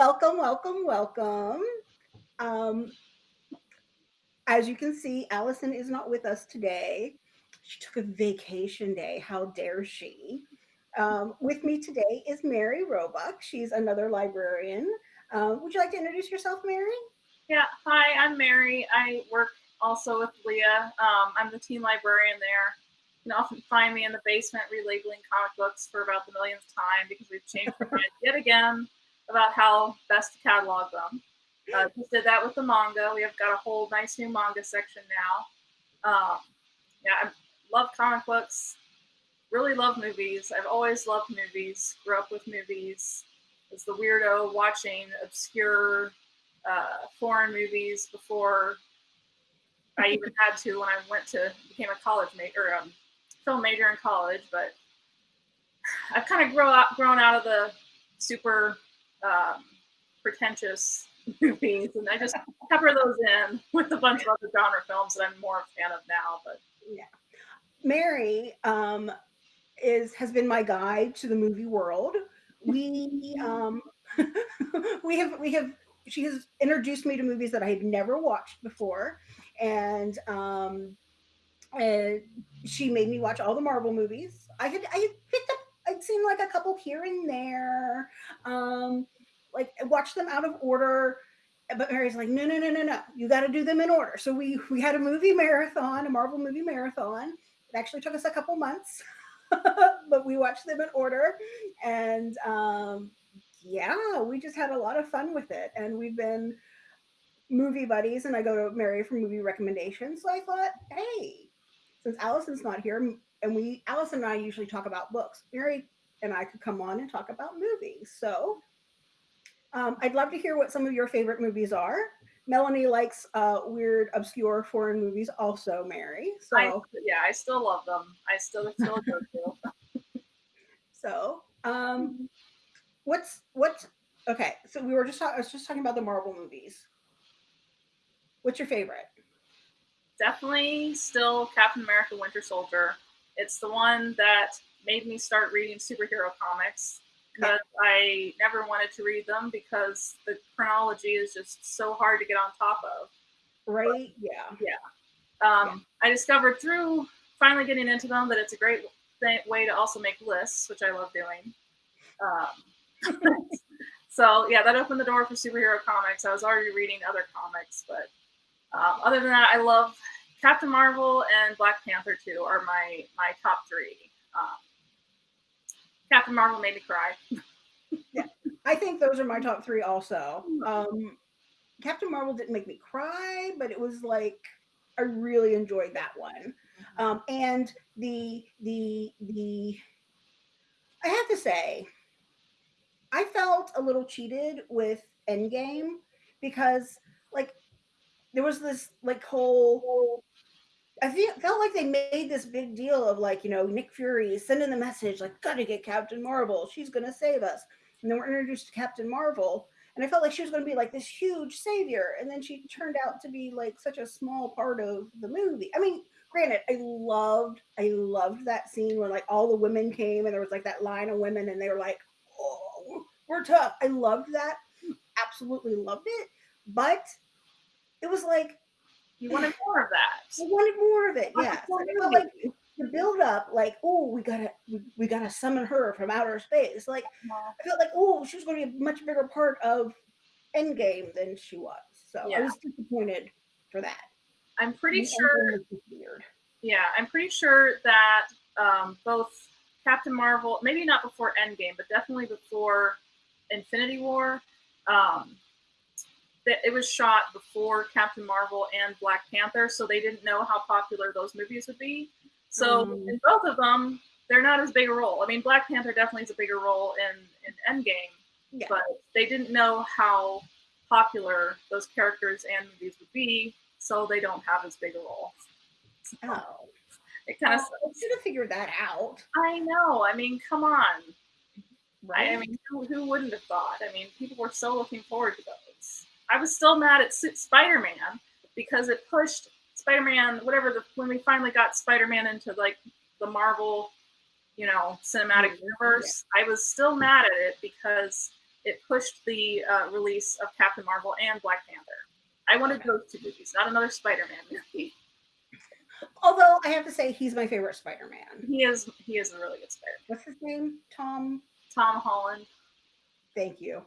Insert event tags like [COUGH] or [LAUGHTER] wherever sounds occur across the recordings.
welcome, welcome, welcome. Um, as you can see, Allison is not with us today. She took a vacation day. How dare she? Um, with me today is Mary Roebuck. She's another librarian. Um, would you like to introduce yourself, Mary? Yeah, hi, I'm Mary. I work also with Leah. Um, I'm the teen librarian there. You can often find me in the basement relabeling comic books for about the millionth time because we've changed yet again about how best to catalog them. Uh, just did that with the manga. We have got a whole nice new manga section now. Um, yeah, I love comic books. Really love movies. I've always loved movies. Grew up with movies. Was the weirdo watching obscure uh, foreign movies before I [LAUGHS] even had to when I went to became a college major, um, film major in college. But [SIGHS] I've kind of grown out grown out of the super um, pretentious [LAUGHS] movies, and I just cover those in with a bunch of other genre films that I'm more of a fan of now. But yeah, Mary um, is has been my guide to the movie world. We [LAUGHS] um, [LAUGHS] we have we have she has introduced me to movies that I had never watched before, and um, and she made me watch all the Marvel movies. I had I had picked up I'd seen like a couple here and there. Um, like watch them out of order. But Mary's like, no, no, no, no, no. You got to do them in order. So we we had a movie marathon, a Marvel movie marathon. It actually took us a couple months, [LAUGHS] but we watched them in order. And um, yeah, we just had a lot of fun with it. And we've been movie buddies, and I go to Mary for movie recommendations. So I thought, hey, since Allison's not here, and we Allison and I usually talk about books, Mary and I could come on and talk about movies. So um, I'd love to hear what some of your favorite movies are. Melanie likes uh, weird, obscure foreign movies, also. Mary, so I, yeah, I still love them. I still still go [LAUGHS] to. so, um, what's what's okay? So we were just. I was just talking about the Marvel movies. What's your favorite? Definitely still Captain America: Winter Soldier. It's the one that made me start reading superhero comics because yeah. I never wanted to read them because the chronology is just so hard to get on top of. Right? But, yeah. Yeah. Um, yeah. I discovered through finally getting into them that it's a great th- way to also make lists, which I love doing. Um, [LAUGHS] so yeah, that opened the door for superhero comics. I was already reading other comics, but um, other than that, I love Captain Marvel and Black Panther 2 are my my top three. Um, Captain Marvel made me cry. [LAUGHS] yeah, I think those are my top three also. Um, Captain Marvel didn't make me cry, but it was like I really enjoyed that one. Mm-hmm. Um, and the the the I have to say, I felt a little cheated with Endgame because like there was this like whole I feel, felt like they made this big deal of like, you know, Nick Fury sending the message, like, gotta get Captain Marvel. She's to save us. And then we're introduced to Captain Marvel. And I felt like she was to be like this huge savior. And then she turned out to be like such a small part of the movie. I mean, granted, I loved, I loved that scene when like all the women came and there was like that line of women and they were like, oh, we're tough. I loved that. Absolutely loved it. But it was like, you wanted more of that. I wanted more of it. Yeah. like the build up, like, oh, we gotta we, we, gotta summon her from outer space. Like I felt like, oh, she was going to be a much bigger part of Endgame than she was. So yeah. I was disappointed for that. I'm pretty sure. Yeah, I'm pretty sure that um, both Captain Marvel, maybe not before Endgame, but definitely before Infinity War, um, it was shot before Captain Marvel and Black Panther, so they didn't know how popular those movies would be. So mm. in both of them, they're not as big a role. I mean, Black Panther definitely is a bigger role in in Endgame, yeah. but they didn't know how popular those characters and movies would be, so they don't have as big a role. So oh, it kind of well, should have figured that out. I know. I mean, come on. Right. I mean, who, who wouldn't have thought? I mean, people were so looking forward to those. I was still mad at Spider Man because it pushed Spider Man, whatever the when we finally got Spider Man into like the Marvel, you know, cinematic mm-hmm. universe. Yeah. I was still mad at it because it pushed the uh, release of Captain Marvel and Black Panther. I wanted those two movies, not another Spider-Man movie. Although I have to say, he's my favorite Spider-Man. He is he is a really good Spider. What's his name? Tom. Tom Holland. Thank you.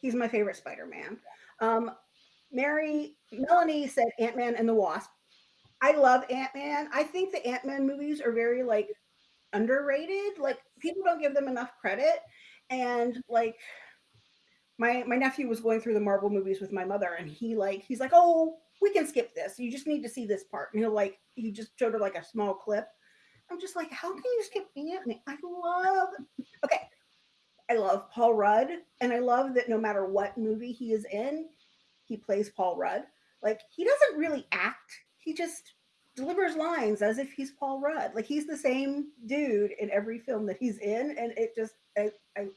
He's my favorite Spider-Man. Um, Mary Melanie said Ant Man and the Wasp. I love Ant Man. I think the Ant Man movies are very like underrated. Like people don't give them enough credit. And like my my nephew was going through the Marvel movies with my mother, and he like he's like, oh, we can skip this. You just need to see this part. And he'll like he just showed her like a small clip. I'm just like, how can you skip Ant Man? I love. Okay, I love Paul Rudd, and I love that no matter what movie he is in, he plays Paul Rudd. Like he doesn't really act; he just delivers lines as if he's Paul Rudd. Like he's the same dude in every film that he's in, and it just I I,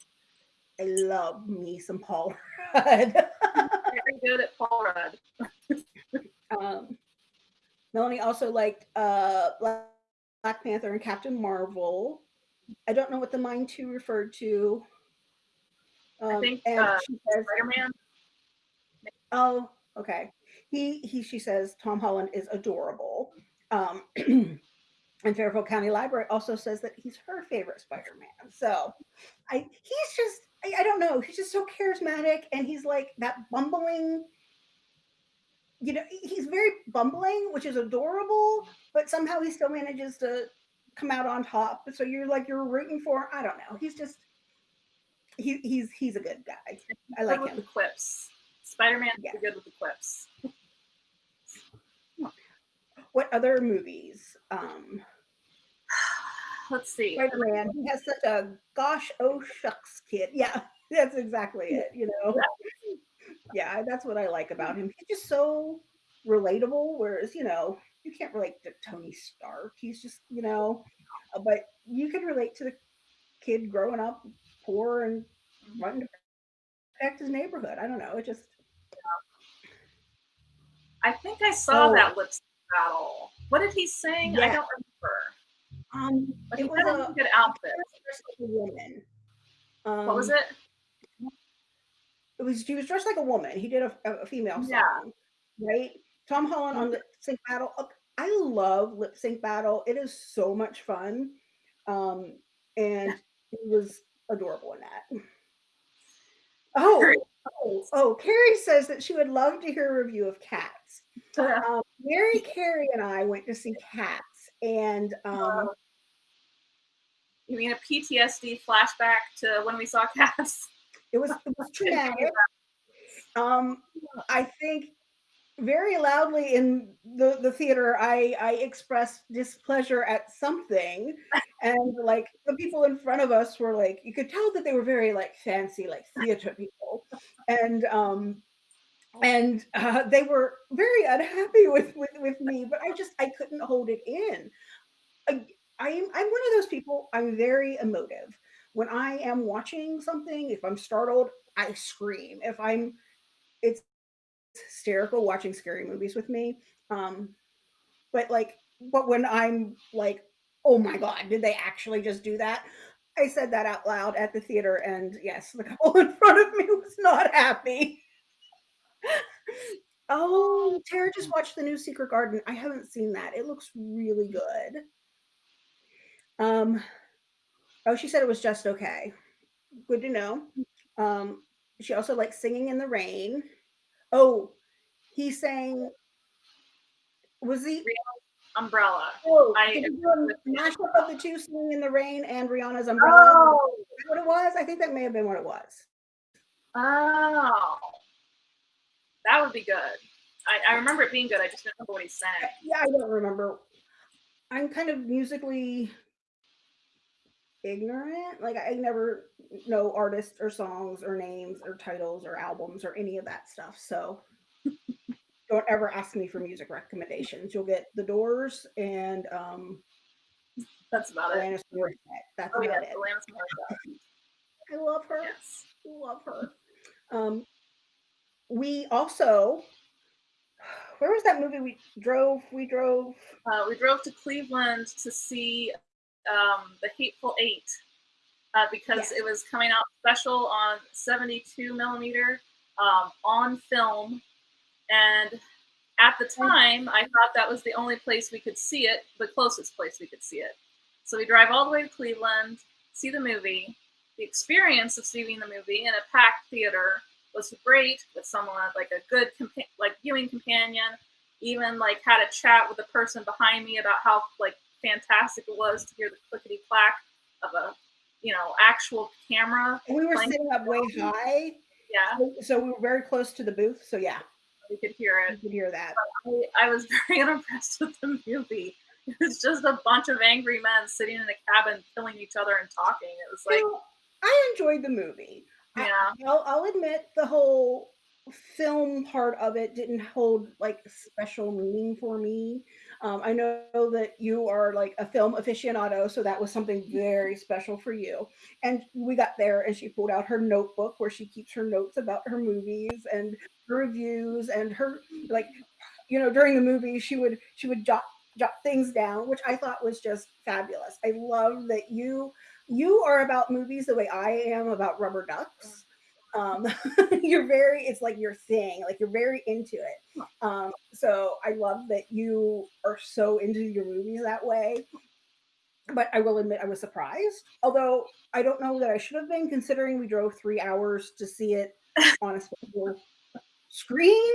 I love me some Paul Rudd. [LAUGHS] Very good at Paul Rudd. [LAUGHS] um, Melanie also liked uh, Black Panther and Captain Marvel. I don't know what the Mind Two referred to. Um, I think uh, Spider-Man. Oh, okay. He he she says Tom Holland is adorable. Um, [CLEARS THROAT] and Fairfield County Library also says that he's her favorite Spider-Man. So I he's just I, I don't know, he's just so charismatic and he's like that bumbling you know, he's very bumbling, which is adorable, but somehow he still manages to come out on top. So you're like you're rooting for. I don't know. He's just he, he's he's a good guy. I like him. The quips. Spider Man yeah. good with the quips. what other movies? Um, [SIGHS] Let's see. Spider Man. He has such a gosh oh shucks kid. Yeah, [LAUGHS] that's exactly it. You know. [LAUGHS] Yeah, that's what I like about him. He's just so relatable. Whereas you know you can't relate to Tony Stark. He's just you know, uh, but you can relate to the kid growing up poor and wanting to protect his neighborhood. I don't know. It just. I think I saw oh. that lip battle. What did he sing? Yeah. I don't remember. Um, but it was a good outfit. Like a woman. Um, what was um, it? It was. He was dressed like a woman. He did a, a female song, yeah. right? Tom Holland on the sync battle. I love lip sync battle. It is so much fun, um, and it was adorable in that. Oh, oh, oh, Carrie says that she would love to hear a review of Cats. Um, Mary Carrie and I went to see Cats, and um, you mean a PTSD flashback to when we saw Cats? It was, it was traumatic. [LAUGHS] Um, I think very loudly in the, the theater, I, I expressed displeasure at something. [LAUGHS] And like the people in front of us were like, you could tell that they were very like fancy, like theater people. And um, and uh, they were very unhappy with, with with me, but I just I couldn't hold it in. I, I'm I'm one of those people. I'm very emotive. When I am watching something, if I'm startled, I scream. If I'm, it's hysterical watching scary movies with me. Um, but like, but when I'm like, oh my God, did they actually just do that? I said that out loud at the theater, and yes, the [LAUGHS] couple in front of me was not happy. [LAUGHS] oh, Tara just watched the new Secret Garden. I haven't seen that. It looks really good. Um, oh, she said it was just okay. Good to know. Um, she also likes singing in the rain. Oh, he sang. Was he Umbrella? Oh, I did do a mashup of the two, "Singing in the Rain" and Rihanna's "Umbrella." Oh. what it was? I think that may have been what it was. Oh, that would be good. I, I remember it being good. I just don't remember what he sang. Yeah, I don't remember. I'm kind of musically ignorant. Like I never know artists or songs or names or titles or albums or any of that stuff. So [LAUGHS] don't ever ask me for music recommendations. You'll get The Doors and um, that's about Alanis it. Morissette. That's oh, about yeah, it. I love her. Yes. I love her. Um, we also, where was that movie we drove? We drove. Uh, we drove to Cleveland to see um, The Hateful Eight. uh, because Yes. it was coming out special on 72 millimeter um, on film. And at the time, I thought that was the only place we could see it, the closest place we could see it. So we drive all the way to Cleveland, see the movie. The experience of seeing the movie in a packed theater was great with someone like a good compa- like viewing companion. Even like had a chat with the person behind me about how like fantastic it was to hear the clickety clack of a you know actual camera. And we were sitting up way high, Yeah, so- so we were very close to the booth. So yeah, we could hear it. could hear that. I, I was [LAUGHS] very unimpressed with the movie. It was just a bunch of angry men sitting in a cabin killing each other and talking. It was like, You know, I enjoyed the movie. I- yeah, I'll, I'll admit the whole film part of it didn't hold like special meaning for me. Um, I know that you are like a film aficionado, so that was something very special for you. And we got there, and she pulled out her notebook where she keeps her notes about her movies and her reviews and her like, you know, during the movie she would she would jot jot things down, which I thought was just fabulous. I love that you you are about movies the way I am about rubber ducks. Um, [LAUGHS] you're very, it's like your thing, like you're very into it. Um, so I love that you are so into your movies that way. But I will admit I was surprised, although I don't know that I should have been considering we drove three hours to see it [LAUGHS] on a special screen.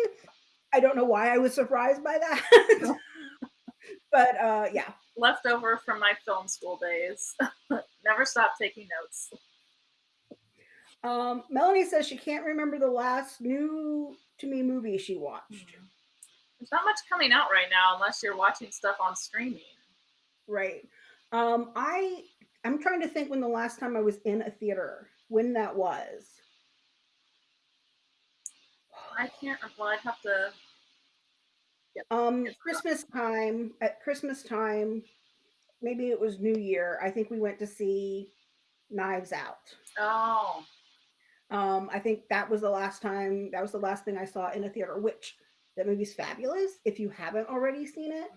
I don't know why I was surprised by that. [LAUGHS] but uh, yeah, leftover from my film school days. Never stopped taking notes. Um, Melanie says she can't remember the last new to me movie she watched. There's not much coming out right now unless you're watching stuff on streaming. Right. Um, I I'm trying to think when the last time I was in a theater, when that was. I can't. Well, I'd have to. Um, Christmas time. At Christmas time, maybe it was New Year. I think we went to see Knives Out. Oh, Um, I think that was the last time. That was the last thing I saw in a theater. Which that movie's fabulous. If you haven't already seen it,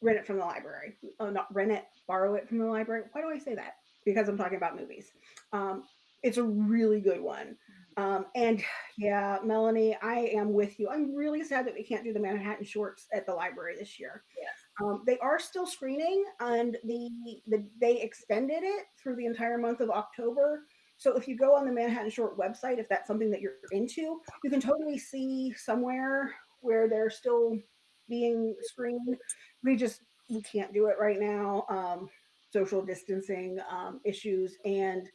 rent it from the library. Oh, not rent it, borrow it from the library. Why do I say that? Because I'm talking about movies. Um, it's a really good one. Um, and yeah, Melanie, I am with you. I'm really sad that we can't do the Manhattan Shorts at the library this year. Yes. Um, they are still screening, and the, the they extended it through the entire month of October. So if you go on the Manhattan Short website, if that's something that you're into, you can totally see somewhere where they're still being screened. We just we can't do it right now. Um, social distancing um, issues and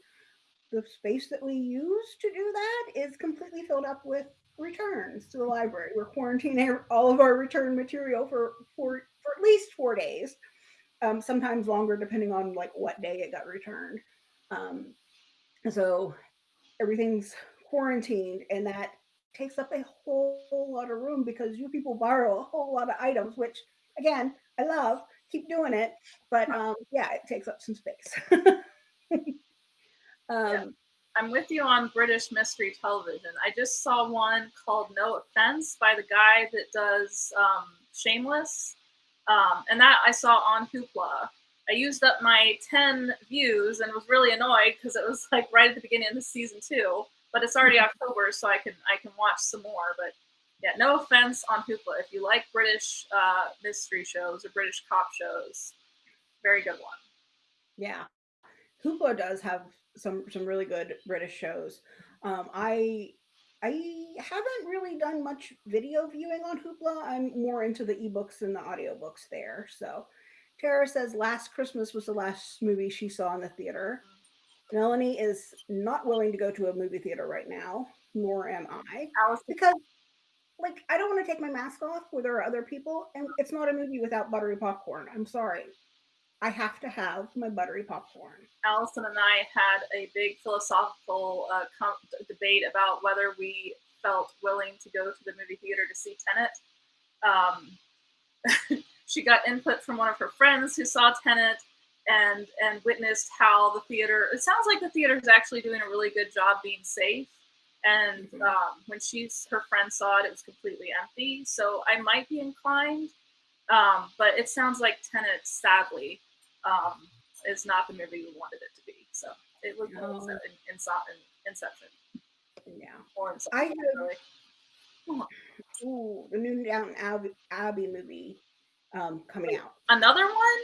the space that we use to do that is completely filled up with returns to the library. We're quarantining [LAUGHS] all of our return material for for, for at least four days, um, sometimes longer depending on like what day it got returned. Um, so everything's quarantined, and that takes up a whole, lot of room because you people borrow a whole lot of items, which again I love. Keep doing it, but [LAUGHS] um, yeah, it takes up some space. [LAUGHS] um, I'm with you on British mystery television. I just saw one called No Offense by the guy that does um, Shameless, um, and that I saw on Hoopla. I used up my 10 views and was really annoyed because it was [LAUGHS] like right at the beginning of the season two. But it's already October, so I can I can watch some more. But yeah, no offense on Hoopla. If you like British uh, mystery shows or British cop shows, very good one. Yeah, Hoopla does have some some really good British shows. Um, I I haven't really done much video viewing on Hoopla. I'm more into the ebooks and the audiobooks there. So Tara says Last Christmas was the last movie she saw in the theater. Melanie is not willing to go to a movie theater right now, nor am I, because like I don't want to take my mask off where there are other people, and it's not a movie without buttery popcorn. I'm sorry. I have to have my buttery popcorn. Allison and I had a big philosophical uh, com- debate about whether we felt willing to go to the movie theater to see Tenet. Um, [LAUGHS] she got input from one of her friends who saw Tenet and and witnessed how the theater. It sounds like the theater is actually doing a really good job being safe. And Mhm. um, when she's her friend saw it, it was completely empty. So I might be inclined, um, but it sounds like Tenet, sadly, um, is not the movie we wanted it to be. So It was No. in, in, in Inception. Yeah. Or Inception. I have really. ooh, the new Downton Abbey, Abbey movie um, coming out. Another one?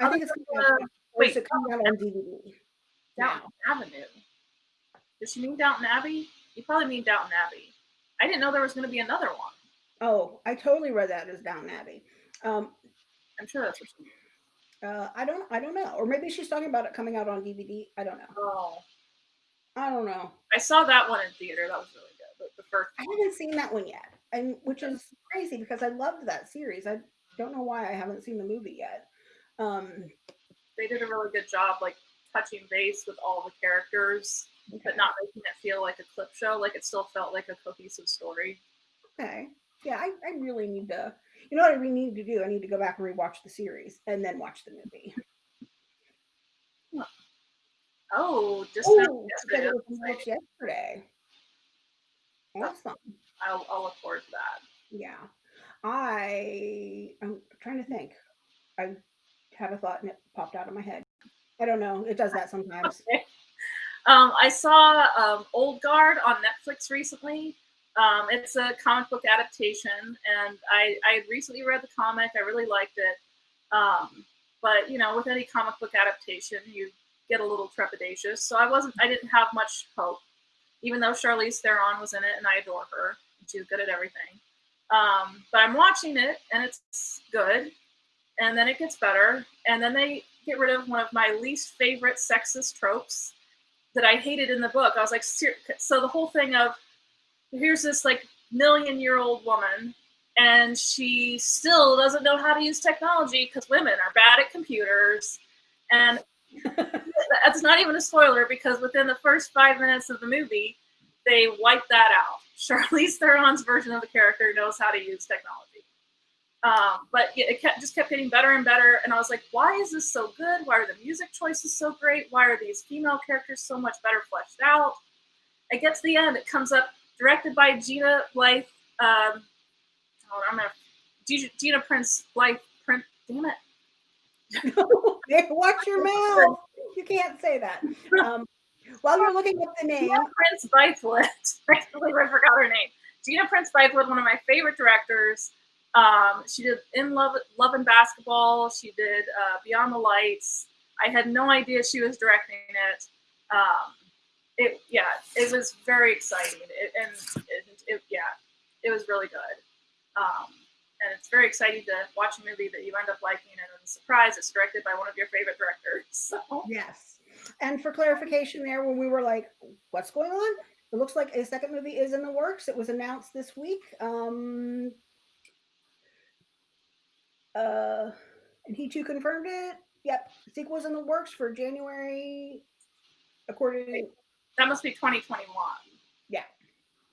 I think it's coming out, wait, it coming out on DVD? Downton Avenue. Does she mean Downton Abbey? You probably mean Downton Abbey. I didn't know there was going to be another one. Oh, I totally read that as Downton Abbey. Um, I'm sure that's what she means. uh, I don't, I don't know, or maybe she's talking about it coming out on DVD. I don't know. Oh, I don't know. I saw that one in theater. That was really good. The, the first. I haven't seen that one yet, and which is crazy because I loved that series. I don't know why I haven't seen the movie yet. Um, They did a really good job, like touching base with all the characters, okay. but not making it feel like a clip show. Like it still felt like a cohesive story. Okay. Yeah, I, I really need to. You know what I really need to do? I need to go back and rewatch the series and then watch the movie. Oh, just Oh, yesterday. it was that's yesterday. Awesome. I'll, I'll look forward to that. Yeah. I I'm trying to think. I had a thought and it popped out of my head. I don't know. It does that sometimes. [LAUGHS] Um, I saw um, Old Guard on Netflix recently. Um, it's a comic book adaptation, and I, I had recently read the comic. I really liked it. Um, but you know, with any comic book adaptation, you get a little trepidatious. So I wasn't. I didn't have much hope, even though Charlize Theron was in it, and I adore her. She's good at everything. Um, but I'm watching it, and it's good. And then it gets better, and then they get rid of one of my least favorite sexist tropes that I hated in the book. I was like, so the whole thing of here's this like million year old woman, and she still doesn't know how to use technology because women are bad at computers. And [LAUGHS] that's not even a spoiler because within the first five minutes of the movie, they wipe that out. Charlize Theron's version of the character knows how to use technology. Um, but it kept, just kept getting better and better. And I was like, why is this so good? Why are the music choices so great? Why are these female characters so much better fleshed out? I get to the end, it comes up directed by Gina Blythe. Um, oh, I'm gonna Gina, Prince Blythe. Print, damn it. [LAUGHS] [LAUGHS] Watch your mouth. You can't say that. [LAUGHS] Um, while you're looking up the name, Gina Prince Bythewood. [LAUGHS] I can't believe I forgot her name. Gina Prince Bythewood, one of my favorite directors. Um, she did In Love, Love and Basketball. She did uh, Beyond the Lights. I had no idea she was directing it. Um, it yeah, it was very exciting. It, and it, it, yeah, it was really good. Um, and it's very exciting to watch a movie that you end up liking, and then surprise, it's directed by one of your favorite directors. So yes. And for clarification, there, when we were like, "What's going on?" It looks like a second movie is in the works. It was announced this week. Um, uh, and he too confirmed it. Yep, sequel's in the works for January, according. To. That must be 2021. Yeah.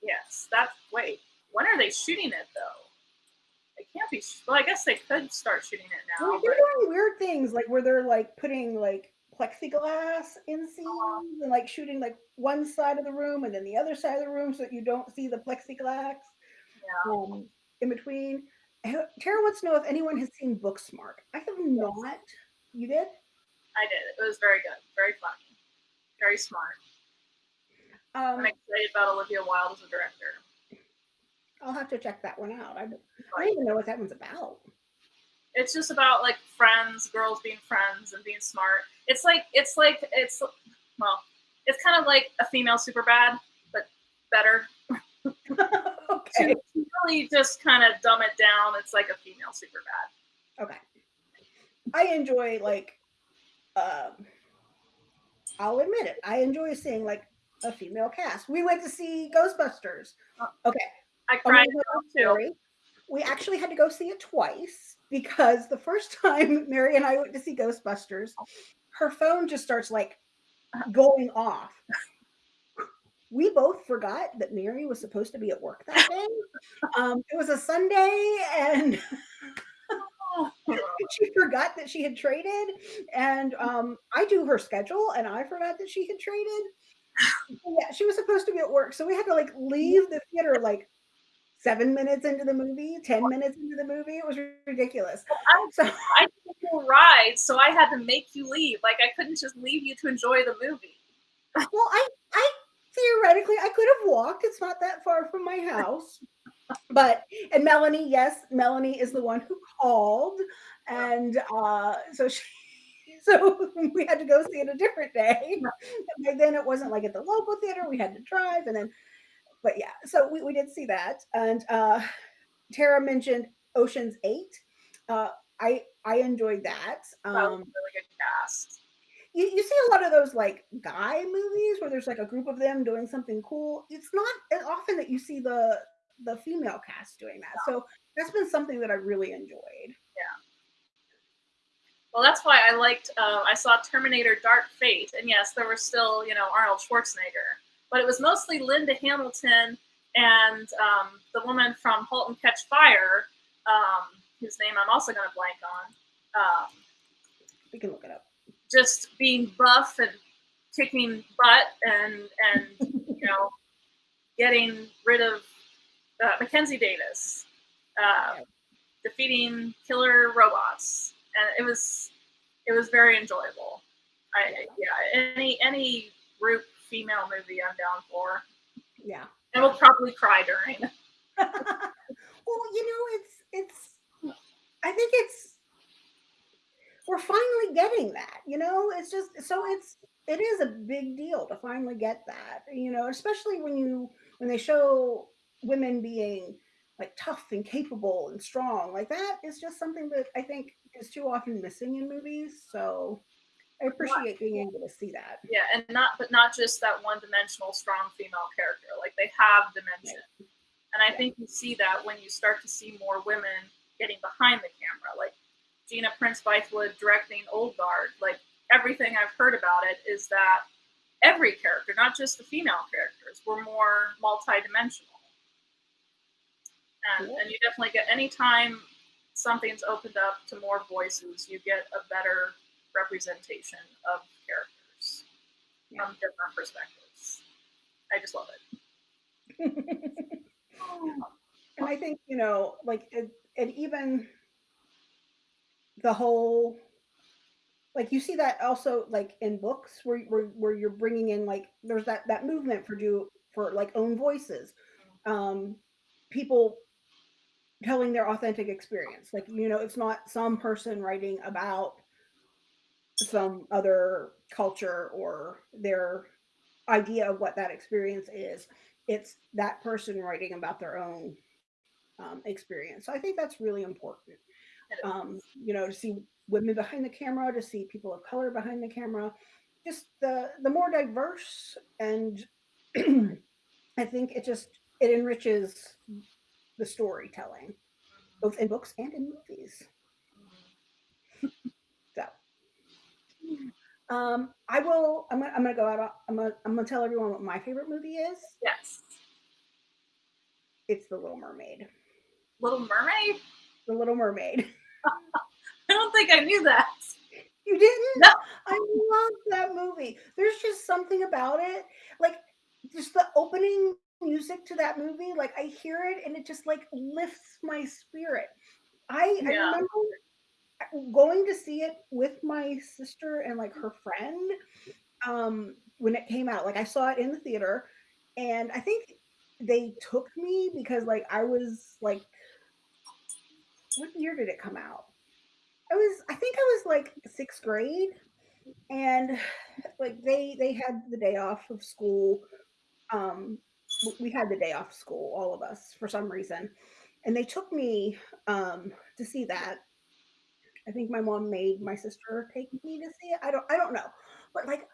Yes, that's wait. When are they shooting it though? It can't be. Well, I guess they could start shooting it now. Well, they're but- doing weird things, like where they're like putting like plexiglass in scenes and like shooting like one side of the room and then the other side of the room so that you don't see the plexiglass Yeah. um, in between. Tara wants to know if anyone has seen Booksmart. I have not. You did? I did. It was very good, very funny, very smart. Um, I'm excited about Olivia Wilde as a director. I'll have to check that one out. I, don't- I don't even know what that one's about. It's just about like friends, girls being friends and being smart. It's like it's like it's well, it's kind of like a female super bad, but better. [LAUGHS] okay. To really just kind of dumb it down, it's like a female super bad. Okay. I enjoy like um I'll admit it. I enjoy seeing like a female cast. We went to see Ghostbusters. Okay. I cried too. We actually had to go see it twice because the first [LAUGHS] time Mary and I went to see Ghostbusters, her phone just starts like going off. We both forgot that Mary was supposed to be at work that day. Um, it was a Sunday, and [LAUGHS] she forgot that she had traded and um i do her schedule and i forgot that she had traded yeah she was supposed to be at work so we had to like leave the theater like seven minutes into the movie, 10 minutes into the movie. It was ridiculous. I, So, [LAUGHS] I took a ride, so I had to make you leave. Like I couldn't just leave you to enjoy the movie. well, I, I theoretically, I could have walked. It's not that far from my house. But, and Melanie, yes, Melanie is the one who called. And uh, so she, [LAUGHS] so we had to go see it a different day. And then it wasn't like at the local theater. We had to drive and then but yeah, so we, we did see that. And uh Tara mentioned Ocean's Eight. Uh I I enjoyed that. That Um really good cast. you, you see a lot of those like guy movies where there's like a group of them doing something cool. It's not as often that you see the the female cast doing that. So that's been something that I really enjoyed. Yeah. Well, that's why I liked. Uh, I saw Terminator: Dark Fate, and yes, there was still you know Arnold Schwarzenegger, but it was mostly Linda Hamilton and um, the woman from *Halt and Catch Fire*, um, whose name I'm also going to blank on. Um, We can look it up. just being buff and kicking butt and and you know [LAUGHS] getting rid of uh, Mackenzie Davis, uh, Yeah. defeating killer robots, and it was it was very enjoyable. I yeah any any group female movie I'm down for, Yeah. and we'll probably cry during. [LAUGHS] well, you know, it's it's I think it's we're finally getting that, you know? It's just so it's it is a big deal to finally get that, you know, especially when you when they show women being like tough and capable and strong. Like that is just something that I think is too often missing in movies. So I appreciate being able to see that. Yeah, and not but not just that one dimensional strong female character. Like they have dimension. And I Yeah. think you see that when you start to see more women getting behind the camera, like Gina Prince Bythewood directing Old Guard. Like everything I've heard about it is that every character, not just the female characters, were more multidimensional. And, and you definitely get anytime something's opened up to more voices, you get a better representation of characters Yeah. from different perspectives. I just love it. [LAUGHS] and I think you know, like, it, and even the whole, like, you see that also, like, in books where where, where you're bringing in like, there's that that movement for do for like own voices, um, people telling their authentic experience. Like, you know, it's not some person writing about some other culture or their idea of what that experience is. It's that person writing about their own um, experience. So I think that's really important. Um, you know, to see women behind the camera, to see people of color behind the camera, just the the more diverse, and [CLEARS THROAT] I think it just it enriches the storytelling, both in books and in movies. Um, I will. I'm gonna. I'm gonna go out. I'm gonna. I'm gonna tell everyone what my favorite movie is. Yes. It's The Little Mermaid. Little Mermaid? The Little Mermaid. [LAUGHS] I don't think I knew that. You didn't? No. I love that movie. There's just something about it. Like just the opening music to that movie, like I hear it and it just like lifts my spirit. I, I remember going to see it with my sister and like her friend um when it came out. Like I saw it in the theater and I think they took me because like I was like what year did it come out? I was I think I was like sixth grade and like they they had the day off of school. Um we had the day off of school, all of us, for some reason. And they took me um to see that. I think my mom made my sister take me to see it. I don't I don't know. But like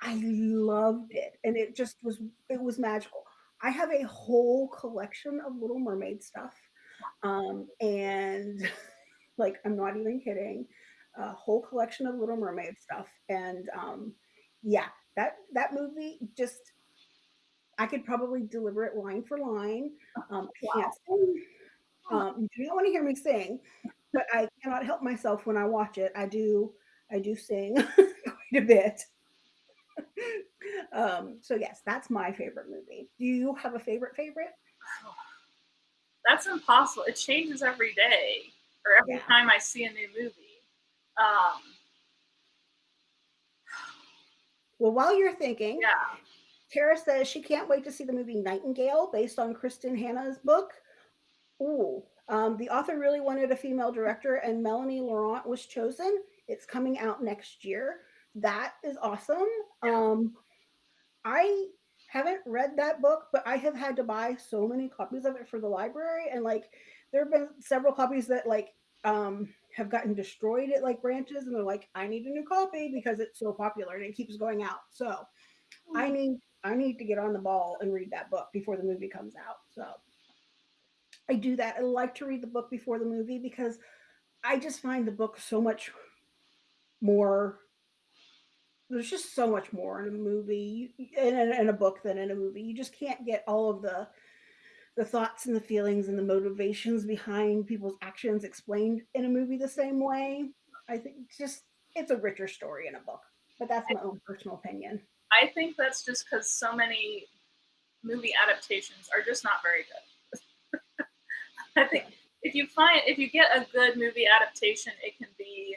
I loved it and it just was it was magical. I have a whole collection of Little Mermaid stuff. Um and [LAUGHS] like I'm not even kidding. A whole collection of Little Mermaid stuff and um yeah, that that movie just I could probably deliver it line for line. Um, I can't sing. Um, you do not want to hear me sing, but I cannot help myself when I watch it. I do, I do sing [LAUGHS] quite a bit. [LAUGHS] um, so yes, that's my favorite movie. Do you have a favorite favorite? [SIGHS] That's impossible. It changes every day or every Yeah. time I see a new movie. Um, [SIGHS] Well, while you're thinking, yeah. Tara says she can't wait to see the movie Nightingale based on Kristin Hannah's book. Ooh, um, the author really wanted a female director, and Melanie Laurent was chosen. It's coming out next year. That is awesome. Um, I haven't read that book, but I have had to buy so many copies of it for the library, and like there have been several copies that like um have gotten destroyed at like branches, and they're like, I need a new copy because it's so popular and it keeps going out. So I need I need to get on the ball and read that book before the movie comes out. So I do that. I like to read the book before the movie because I just find the book so much more. There's just so much more in a movie in, in, in a book than in a movie. You just can't get all of the the thoughts and the feelings and the motivations behind people's actions explained in a movie the same way. I think just it's a richer story in a book. But that's my own personal opinion. I think that's just because so many movie adaptations are just not very good. I think if you find if you get a good movie adaptation, it can be,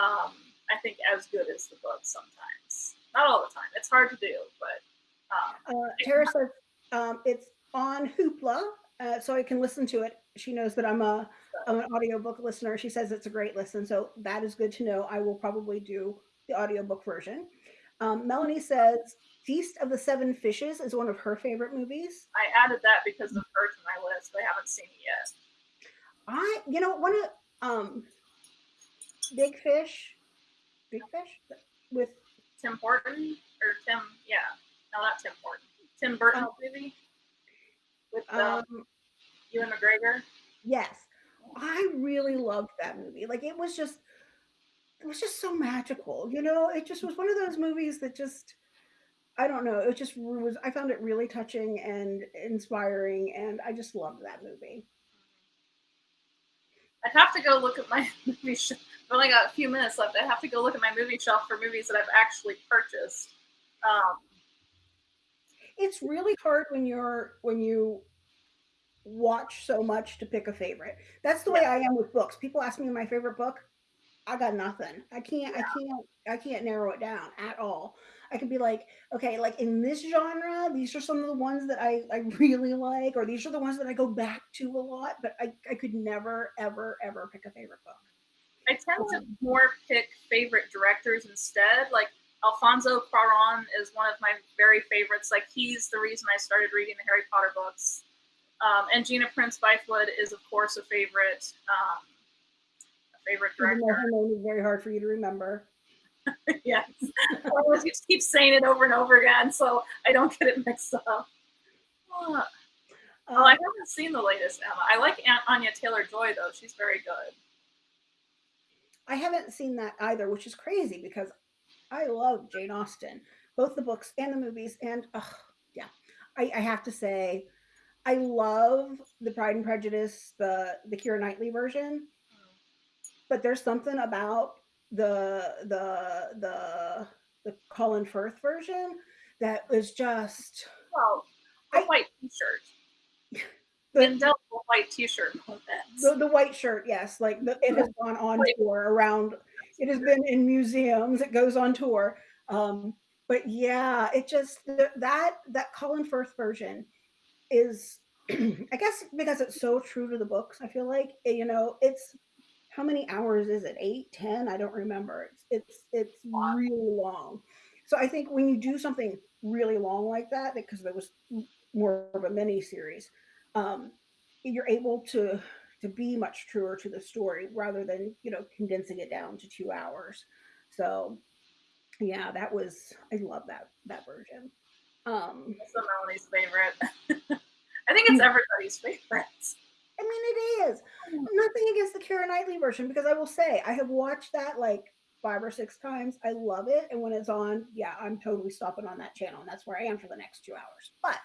um, I think, as good as the book sometimes. Not all the time. It's hard to do, but um, Uh, Tara says um, it's on Hoopla, uh, so I can listen to it. She knows that I'm a I'm an audiobook listener. She says it's a great listen, so that is good to know. I will probably do the audiobook version. Um, Melanie says Feast of the Seven Fishes is one of her favorite movies. I added that because of my list. I haven't seen it yet. I, you know, one of um, Big Fish, Big Fish with Tim Horton or Tim? Yeah, no, not Tim Horton. Tim Burton Oh. movie with uh, um, Ewan McGregor. Yes. I really loved that movie. Like it was just it was just so magical. You know, it just was one of those movies that just I don't know, it just was I found it really touching and inspiring and I just loved that movie. I'd have to go look at my [LAUGHS] movie shelf. I've only got a few minutes left. I have to go look at my movie shelf for movies that I've actually purchased. Um, It's really hard when you're when you watch so much to pick a favorite. That's the way I am with books. People ask me my favorite book. I got nothing. I can't I can't I can't narrow it down at all. I could be like, okay, like in this genre, these are some of the ones that I, I really like, or these are the ones that I go back to a lot, but I, I could never, ever, ever pick a favorite book. I tend to more pick favorite directors instead. Like Alfonso Cuarón is one of my very favorites. Like he's the reason I started reading the Harry Potter books. Um, and Gina Prince Bythewood is of course a favorite, um, a favorite director. her name is very hard for you to remember. [LAUGHS] yes, I always just keep saying it over and over again, so I don't get it mixed up. Oh, Um, I haven't seen the latest Emma. I like Aunt Anya Taylor Joy though; she's very good. I haven't seen that either, which is crazy because I love Jane Austen, both the books and the movies. And oh, yeah, I, I have to say, I love the Pride and Prejudice, the the Keira Knightley version. But there's something about the the the the Colin Firth version that was just Well, the I- white T-shirt, [LAUGHS] the, the white T-shirt. the, the white shirt. Yes, like the, it has gone on tour around. It has been in museums. It goes on tour. Um, but yeah, it just that that Colin Firth version is, [CLEARS THROAT] I guess, because it's so true to the books. I feel like you know it's how many hours is it? Eight, ten? I don't remember. It's it's it's Wow. really long. So I think when you do something really long like that, because there was more of a mini series, um, you're able to to be much truer to the story rather than you know condensing it down to two hours. So yeah, that was I love that that version. Um, That's Melanie's favorite. [LAUGHS] I think it's everybody's favorite. I mean, it is mm. nothing against the Keira Knightley version because I will say I have watched that like five or six times. I love it, and when it's on, yeah, I'm totally stopping on that channel, and that's where I am for the next two hours. But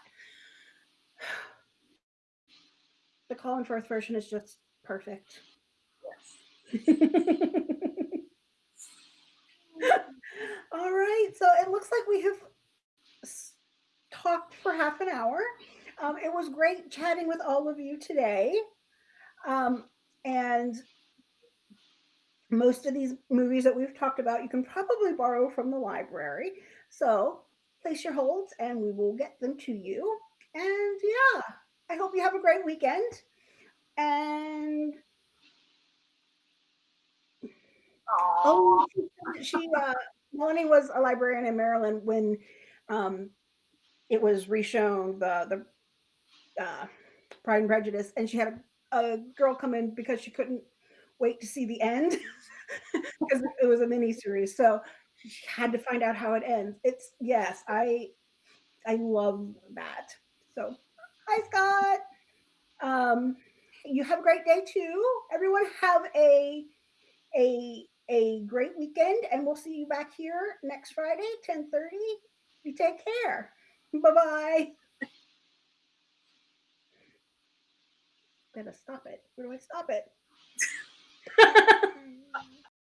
[SIGHS] the Colin Firth version is just perfect. Yes. [LAUGHS] All right, so it looks like we have talked for half an hour. Um, it was great chatting with all of you today. Um, and most of these movies that we've talked about, you can probably borrow from the library. So place your holds and we will get them to you. And yeah, I hope you have a great weekend. And Aww. oh, she, uh, Melanie was a librarian in Maryland when um, it was reshown the the uh, Pride and Prejudice, and she had a, girl come in because she couldn't wait to see the end [LAUGHS] because it was a mini series. So she had to find out how it ends. It's yes, I I love that. So hi Scott. Um, you have a great day too. Everyone have a a a great weekend and we'll see you back here next Friday, 1030. You take care. Bye-bye. Gotta stop it. Where do I stop it? [LAUGHS]